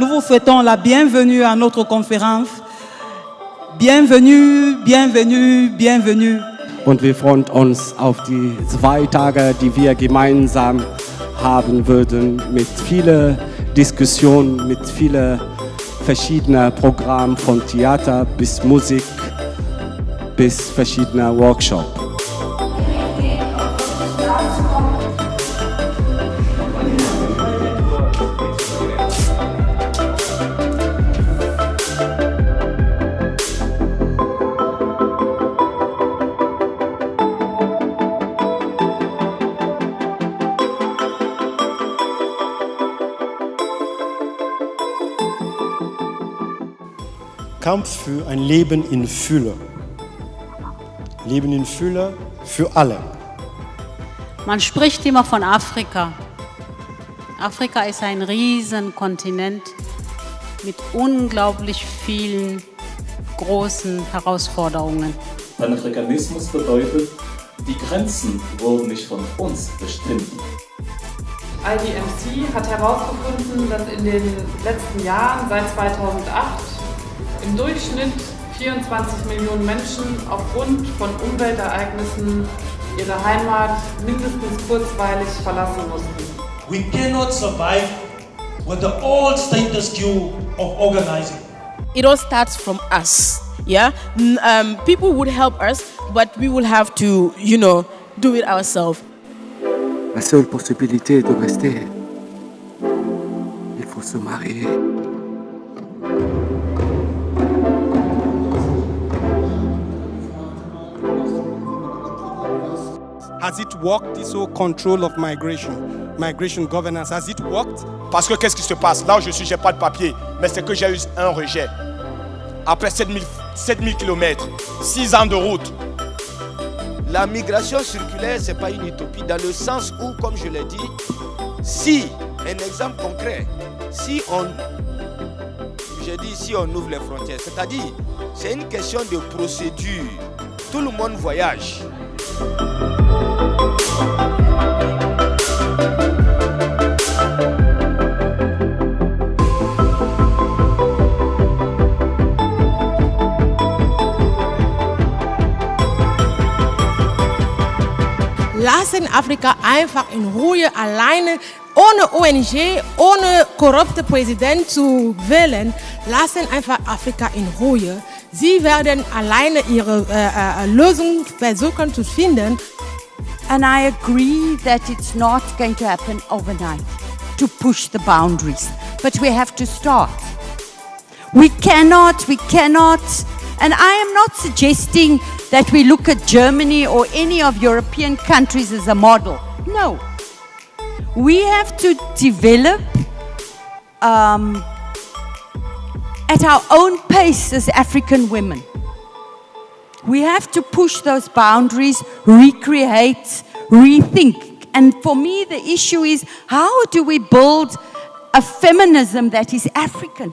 Nous vous souhaitons la bienvenue à notre conférence. Bienvenue, bienvenue, bienvenue. Und wir freuen uns auf die zwei Tage, die wir gemeinsam haben würden, mit vielen Diskussionen, mit vielen verschiedenen Programmen von Theater bis Musik bis verschiedener Workshops. Kampf für ein Leben in Fülle. Leben in Fülle für alle. Man spricht immer von Afrika. Afrika ist ein Riesenkontinent mit unglaublich vielen großen Herausforderungen. Panafrikanismus bedeutet, die Grenzen wurden nicht von uns bestimmt. IDMC hat herausgefunden, dass in den letzten Jahren, seit 2008, im Durchschnitt 24 Millionen Menschen aufgrund von Umweltereignissen ihre Heimat mindestens kurzweilig verlassen mussten. We cannot survive with the old status quo of organizing. It all starts from us. Yeah, um, people would help us, but we will have to, you know, do it ourselves. La seule possibilité de rester, il faut se marier. Has it worked, this whole control of migration, migration governance, has it worked? Parce que qu'est-ce qui se passe? Là où je suis, j'ai pas de papier, mais c'est que j'ai eu un rejet. Après 7000, 7000 km, 6 ans de route. La migration circulaire, ce n'est pas une utopie, dans le sens où, comme je l'ai dit, si, un exemple concret, si on, j'ai dit si on ouvre les frontières, c'est-à-dire, c'est une question de procédure. Tout le monde voyage. Lassen Afrika einfach in Ruhe alleine, ohne ONG, ohne korrupte Präsident zu wählen. Lassen einfach Afrika in Ruhe. Sie werden alleine ihre eh, eh, eh, äh, äh, Lösung versuchen zu finden. And I agree that it's not going to happen overnight to push the boundaries, but we have to start. We cannot, we cannot, and I am not suggesting that we look at Germany or any of European countries as a model. No. We have to develop um, at our own pace as African women. We have to push those boundaries, recreate, rethink. And for me, the issue is how do we build a feminism that is African?